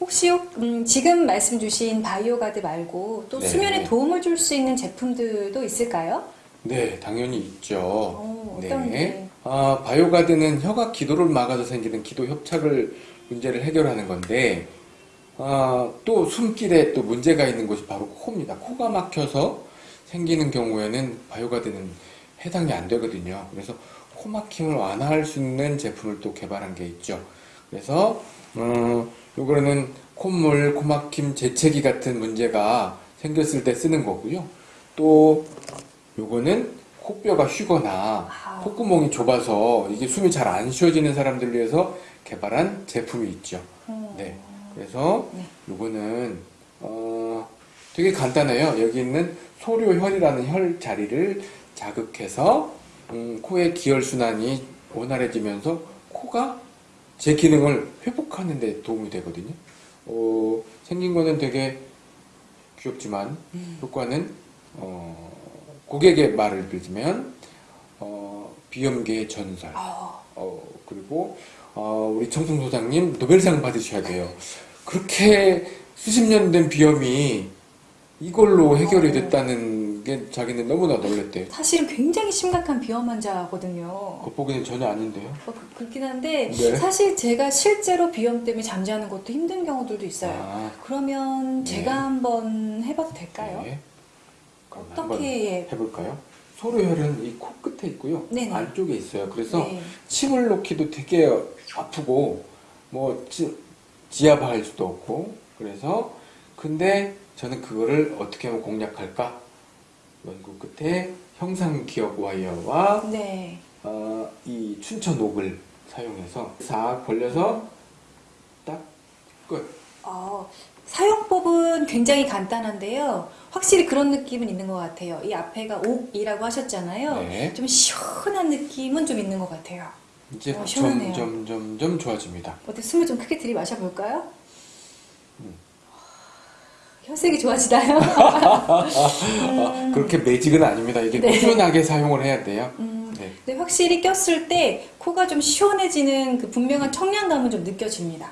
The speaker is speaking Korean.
혹시 음, 지금 말씀 주신 바이오가드 말고 또 네. 수면에 도움을 줄 수 있는 제품들도 있을까요? 네, 당연히 있죠. 어, 어떤 게? 아, 바이오가드는 혀가 기도를 막아서 생기는 기도 협착을 문제를 해결하는 건데, 아, 또 숨길에 또 문제가 있는 곳이 바로 코입니다. 코가 막혀서 생기는 경우에는 바이오가드는 해당이 안 되거든요. 그래서 코 막힘을 완화할 수 있는 제품을 또 개발한 게 있죠. 그래서, 음, 요거는 콧물, 코막힘, 재채기 같은 문제가 생겼을 때 쓰는 거고요. 또, 요거는 코뼈가 휘거나 아. 콧구멍이 좁아서 이게 숨이 잘 안 쉬어지는 사람들을 위해서 개발한 제품이 있죠. 음, 네. 그래서 네. 요거는 어 되게 간단해요. 여기 있는 소료혈이라는 혈 자리를 자극해서 음, 코의 기혈 순환이 원활해지면서 코가 제 기능을 회복하는 데 도움이 되거든요. 어, 생긴 거는 되게 귀엽지만 음. 효과는 어, 고객의 말을 빌면 어, 비염계의 전설. 아, 어, 그리고 어, 우리 청풍 소장님 노벨상 받으셔야 돼요. 그렇게 수십 년 된 비염이 이걸로 해결이 어. 됐다는 게 자기는 너무나 놀랬대요. 사실은 굉장히 심각한 비염 환자거든요. 겉보기는 전혀 아닌데요. 어, 그- 그렇긴 한데 네. 사실 제가 실제로 비염 때문에 잠자는 것도 힘든 경우들도 있어요. 아, 그러면 네. 제가 한번 해봐도 될까요? 네. 어떻게 해볼까요? 소로혈은 이 코끝에 있고요. 네네. 안쪽에 있어요. 그래서 네. 침을 놓기도 되게 아프고 뭐 지, 지압할 수도 없고 그래서 근데 저는 그거를 어떻게 하면 공략할까 연구 끝에 형상기억 와이어와 네. 어, 이 춘천 옥을 사용해서 싹 벌려서 딱 끝. 어, 사용법은 굉장히 간단한데요. 확실히 그런 느낌은 있는 것 같아요. 이 앞에가 옥이라고 하셨잖아요. 네. 좀 시원한 느낌은 좀 있는 것 같아요. 이제 어, 시원하네요. 점점 점점 좋아집니다. 어때 숨을 좀 크게 들이마셔 볼까요? 음. 혈색이 좋아지나요? 아, 그렇게 매직은 아닙니다. 이게 네. 꾸준하게 사용을 해야 돼요. 음, 네. 근데 확실히 꼈을 때 코가 좀 시원해지는 그 분명한 청량감은 좀 느껴집니다.